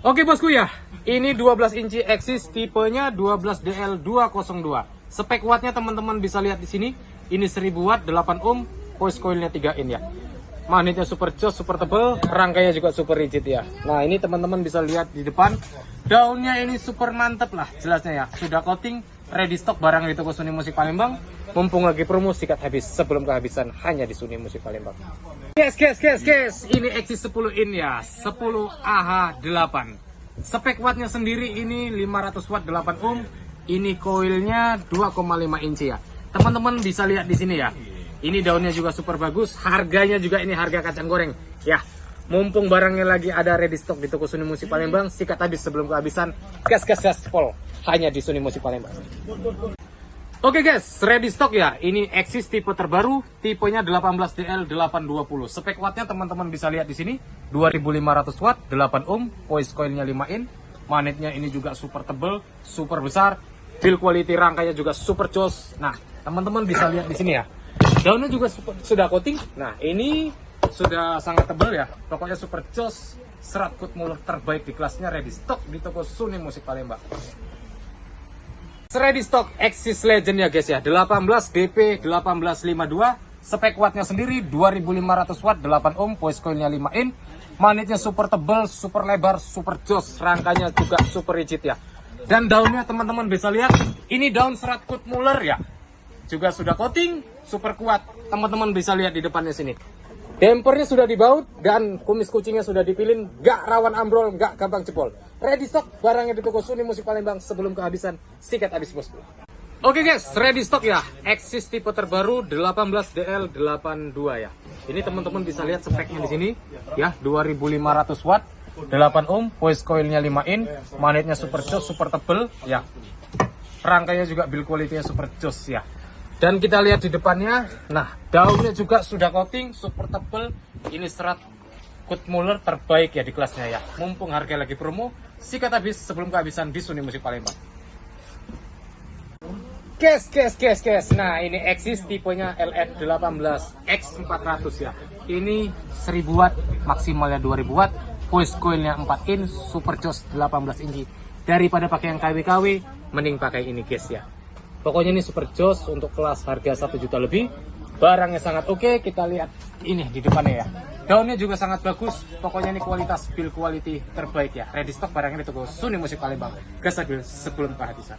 Oke bosku ya, ini 12 inci Axis tipenya 12DL202. Spek wattnya teman-teman bisa lihat di sini. Ini 1000 watt 8 ohm, voice coilnya 3 in ya. Magnetnya super jos, super tebel, rangkainya juga super rigid ya. Nah ini teman-teman bisa lihat di depan, daunnya ini super mantep lah jelasnya ya. Sudah coating, ready stock barang di toko Suni Musik Palembang. Mumpung lagi promo sikat habis sebelum kehabisan hanya di Suni Musik Palembang. Guys, guys, guys, guys, ini Axis 10 in ya, 10 AH8. Spek wattnya sendiri ini 500 watt 8 ohm, ini koilnya 2,5 inci ya. Teman-teman bisa lihat di sini ya. Ini daunnya juga super bagus, harganya juga ini harga kacang goreng. Ya, mumpung barangnya lagi ada ready stock di toko Suni Musik Palembang, sikat habis sebelum kehabisan. Gas, gas, gas, pol. Hanya di Suni Musik Palembang. Oke guys, ready stock ya. Ini Axis tipe terbaru, tipenya 18DL820. Spek wattnya teman-teman bisa lihat di sini, 2500 watt, 8 ohm, voice coilnya 5 in. Magnetnya ini juga super tebel, super besar. Build quality rangkanya juga super jos. Nah, teman-teman bisa lihat di sini ya. Daunnya juga super- sudah coating. Nah, ini sudah sangat tebel ya. Pokoknya super jos. Serat kut mulut terbaik di kelasnya ready stock di toko Suni Musik Palembang. Ready stock Axis Legend ya guys ya 18 DP 1852 Spek wattnya sendiri 2500 watt 8 ohm Voice coilnya 5 in Magnetnya super tebel, super lebar, super jos Rangkanya juga super rigid ya Dan daunnya teman-teman bisa lihat Ini daun serat kut muller ya Juga sudah coating Super kuat Teman-teman bisa lihat di depannya sini Dampernya sudah dibaut dan kumis kucingnya sudah dipilin, gak rawan ambrol, gak gampang jebol. Ready stock barangnya di toko Suni Musik Palembang sebelum kehabisan, sikat habis bosku. Oke guys, ready stock ya. Axis tipe terbaru 18DL82 ya. Ini teman-teman bisa lihat speknya di sini ya, 2500 watt, 8 ohm, voice coilnya 5 in, magnetnya super jos, super tebel ya. Rangkainya juga build quality-nya super jos ya. Dan kita lihat di depannya, nah daunnya juga sudah coating, super tebel. Ini serat Kut Muller terbaik ya di kelasnya ya. Mumpung harga lagi promo, sikat habis sebelum kehabisan di Musik Palembang. Kes, kes, kes, kes. Nah, ini Axis tipenya LF18 X400 ya. Ini 1000 watt, maksimalnya 2000 watt. Voice coilnya 4 in, super jos 18 inci. Daripada pakai yang KW-KW, mending pakai ini guys ya. Pokoknya ini super jos untuk kelas harga 1 juta lebih. Barangnya sangat oke, kita lihat ini di depannya ya. Daunnya juga sangat bagus, pokoknya ini kualitas build quality terbaik ya. Ready stock barangnya di toko Suni Musik Palembang. Gas sebelum kehabisan.